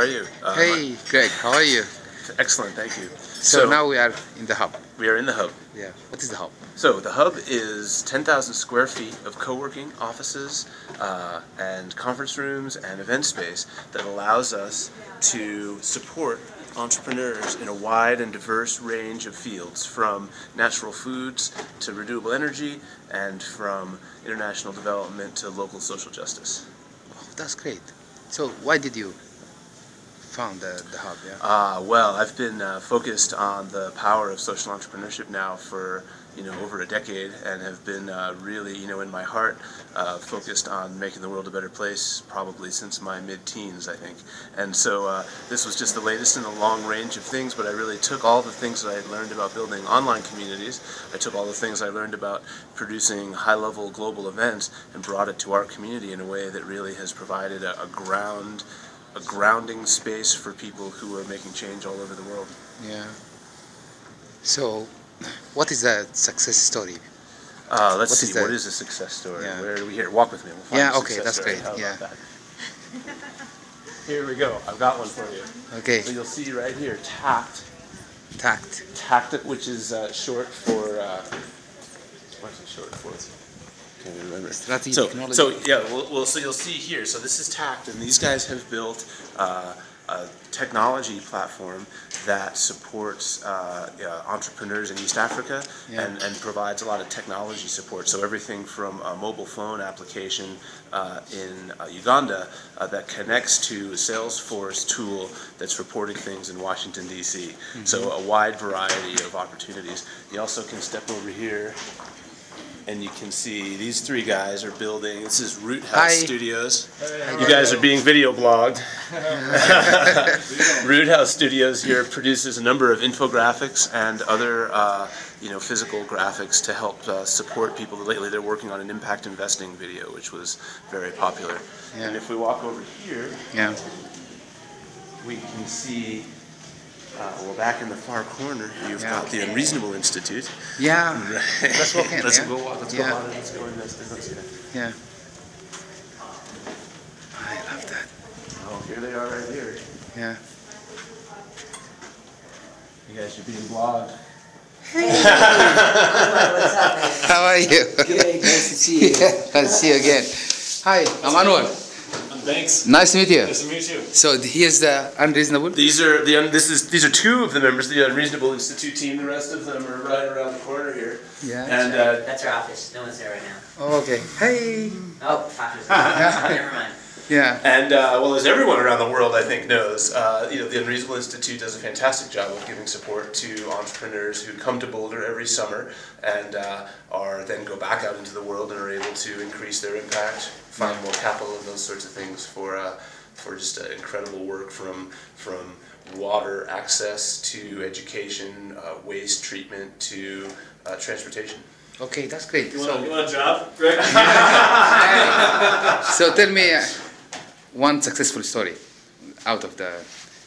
How are you? Uh, Hey, Greg, how are you? Excellent, thank you. So, now we are in the hub. we are in the hub. Yeah. What is the hub? So the hub is 10,000 square feet of co-working offices uh, and conference rooms and event space that allows us to support entrepreneurs in a wide and diverse range of fields from natural foods to renewable energy and from international development to local social justice. Oh, that's great. So why did you found the, the hub? Yeah. Uh, well, I've been uh, focused on the power of social entrepreneurship now for you know over a decade, and have been uh, really you know in my heart uh, focused on making the world a better place probably since my mid-teens, I think. And so uh, this was just the latest in a long range of things, but I really took all the things that I had learned about building online communities. I took all the things I learned about producing high-level global events and brought it to our community in a way that really has provided a, a ground a grounding space for people who are making change all over the world. Yeah. So, what is the success story? Uh, let's What see, is what is a success story? Yeah. Where are we here? Walk with me. We'll find Yeah, a okay, that's story. great, How yeah. Here we go. I've got one for you. Okay, So you'll see right here, TACT. tact. TACT, which is uh, short for. Uh, what's it short for? Can't remember. Strategy So, technology. so yeah, well, well, so you'll see here. So this is TACT, and these guys have built uh, a technology platform that supports uh, yeah, entrepreneurs in East Africa Yeah. and, and provides a lot of technology support. So everything from a mobile phone application uh, in uh, Uganda uh, that connects to a Salesforce tool that's reporting things in Washington D.C. So a wide variety of opportunities. You also can step over here and you can see these three guys are building. This is Root House Hi. Studios. You guys are being video blogged. Root House Studios here produces a number of infographics and other, uh, you know, physical graphics to help uh, support people. Lately, they're working on an impact investing video, which was very popular. And if we walk over here, Yeah. we can see. Uh, well, back in the far corner, you've Yeah. got the Unreasonable Institute. Yeah. Let's walk in, Let's yeah? go. Let's Yeah. go on. Let's go in this. Let's see that. Yeah. I love that. Oh, here they are right here. Yeah. You guys are being blogged. What's up. How are you? Good, nice to see you. Yeah, Let's see you again. Hi, I'm Anwar. Thanks. Nice to meet you. Nice to meet you. So here's the unreasonable. These are the un- this is these are two of the members of the Unreasonable Institute team. The rest of them are right around the corner here. Yeah. And uh, That's our office. No one's there right now. Oh, okay. Hey. Oh, Tasha's there. Never mind. Yeah. and uh, well, as everyone around the world I think knows, uh, you know, the Unreasonable Institute does a fantastic job of giving support to entrepreneurs who come to Boulder every summer and uh, are then go back out into the world and are able to increase their impact, find more capital, and those sorts of things for uh, for just uh, incredible work from from water access to education, uh, waste treatment to uh, transportation. Okay, that's great. You So, want, you want a job, Greg? so tell me uh, one successful story out of the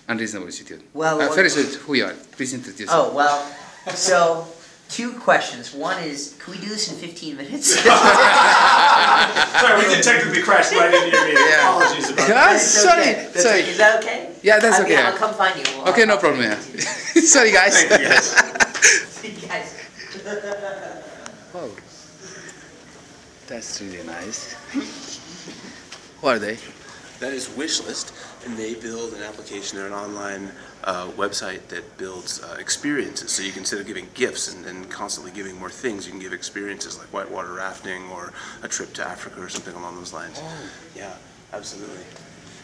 unreasonable institute. Well, uh, first, who you are? Please introduce. Oh, well, so two questions. One is, can we do this in 15 minutes? Sorry, we did technically crash right into your meeting. Yeah. Apologies about that. Sorry, okay. That's sorry. okay. Is that okay? Yeah, that's I mean, okay. I'll come find you. We'll- Okay, no problem. Yeah. Sorry, guys. Thank you guys. See you guys. Wow. That's really nice. Who are they? That is Wishlist, and they build an application or an online uh, website that builds uh, experiences. So you can instead of giving gifts and, and constantly giving more things, you can give experiences like whitewater rafting or a trip to Africa or something along those lines. Yeah, absolutely.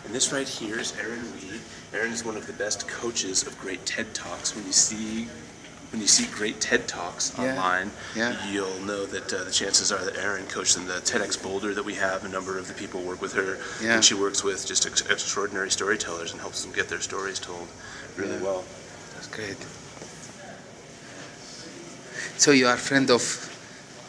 And this right here is Erin Weed. Erin is one of the best coaches of great TED Talks. When you see when you see great TED Talks Yeah, online, yeah. you'll know that uh, the chances are that Erin coached them. The TEDx Boulder that we have, a number of the people work with her, Yeah. and she works with just ex- extraordinary storytellers and helps them get their stories told really well. That's great. So you are a friend of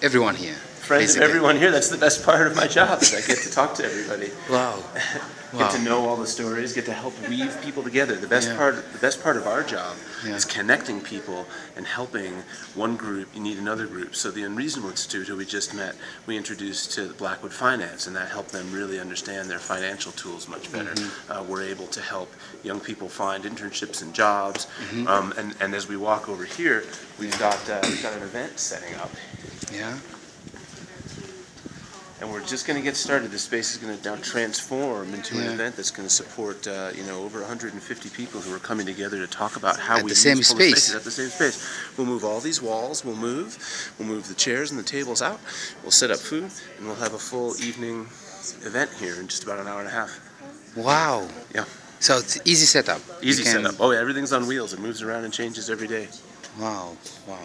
everyone here. friends of everyone here. That's the best part of my job is I get to talk to everybody. Wow. Get to know all the stories, get to help weave people together. The best Yeah. part, the best part of our job Yeah. is connecting people and helping one group you need another group. So the Unreasonable Institute, who we just met, we introduced to Blackwood Finance, and that helped them really understand their financial tools much better. Mm-hmm. Uh, we're able to help young people find internships and jobs. Mm-hmm. Um, and, and as we walk over here, we've got uh, we've got an event setting up. Yeah. And we're just going to get started. This space is going to now transform into an event that's going to support, uh, you know, over 150 people who are coming together to talk about how At we the same use space. spaces at the same space. We'll move all these walls. We'll move. We'll move the chairs and the tables out. We'll set up food, and we'll have a full evening event here in just about an hour and a half. Wow. Yeah. So it's easy setup. Easy can- setup. Oh yeah, everything's on wheels. It moves around and changes every day. Wow. Wow.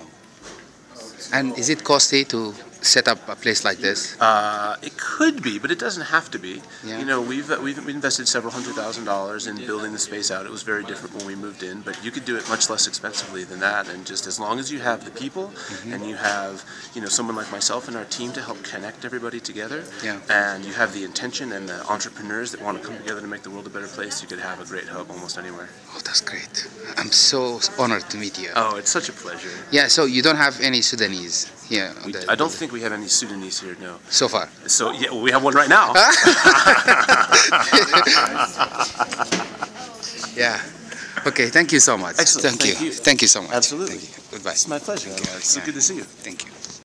And is it costly to set up a place like this? Uh, it could be, but it doesn't have to be. Yeah. You know, we've, uh, we've we invested several hundred thousand dollars in building the space out. It was very different when we moved in, but you could do it much less expensively than that. And just as long as you have the people Mm-hmm. and you have, you know, someone like myself and our team to help connect everybody together, Yeah. and you have the intention and the entrepreneurs that want to come together to make the world a better place, you could have a great hub almost anywhere. Oh, that's great. I'm so honored to meet you. Oh, it's such a pleasure. Yeah, so you don't have any Sudanese here? We, the- I don't think we have any Sudanese here, no. So far. So yeah, well, we have one right now. Yeah. Okay, thank you so much. Excellent, Thank, thank you. you. Thank you so much. Absolutely. Thank you. Goodbye. It's my pleasure. It's so good to see you. Thank you.